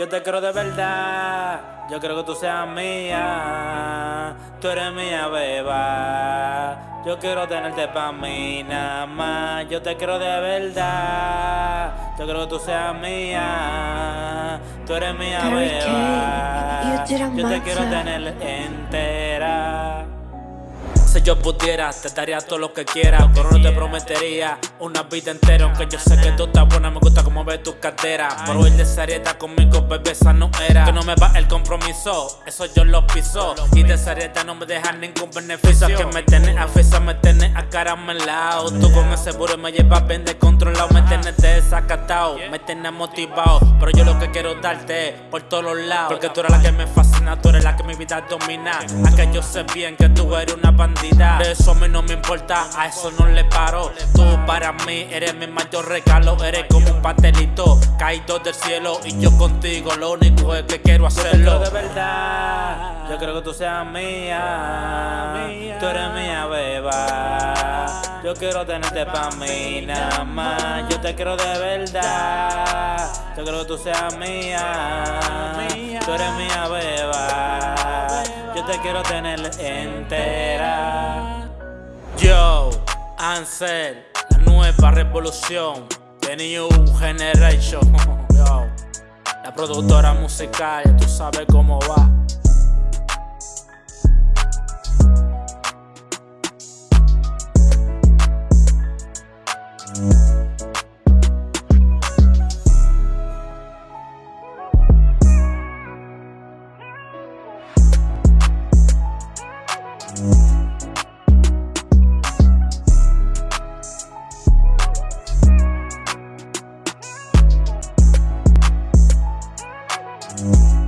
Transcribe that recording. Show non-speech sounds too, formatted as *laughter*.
Yo te quiero de verdad, yo quiero que tú seas mía. Tú eres mía, beba. Yo quiero tenerte pa' mí nada más. Yo te quiero de verdad, yo quiero que tú seas mía. Tú eres mía, beba. Yo te quiero tener entera. Si yo pudiera, te daría todo lo que quieras Pero no te prometería una vida entera Aunque yo sé que tú estás buena, me gusta como ves tus caderas. Pero el de Sarieta conmigo, bebé, esa no era. Que no me va el compromiso, eso yo lo piso. Y de Sarieta no me dejan ningún beneficio. Que me tenés a fisa, me tenés a caramelado Tú con ese burro me llevas bien descontrolado. Me tenés desacatado, me tenés motivado. Pero yo lo que quiero darte por todos lados. Porque tú eres la que me fascina, tú eres la que mi vida domina. Aunque yo sé bien que tú eres una bandera eso a mí no me importa, a eso no le paro. Tú para mí eres mi mayor regalo Eres como un pastelito caído del cielo Y yo contigo lo único es que quiero hacerlo. de verdad, yo creo que tú seas mía. Tú eres mía, beba. Yo quiero tenerte pa' mí nada más. Yo te quiero de verdad. Yo creo que tú seas mía. Tú eres mía, beba. Yo te quiero tener entera. Yo, Ansel, la nueva revolución The New Generation *laughs* Yo, la productora musical, ya tú sabes cómo va Mm-hmm. Música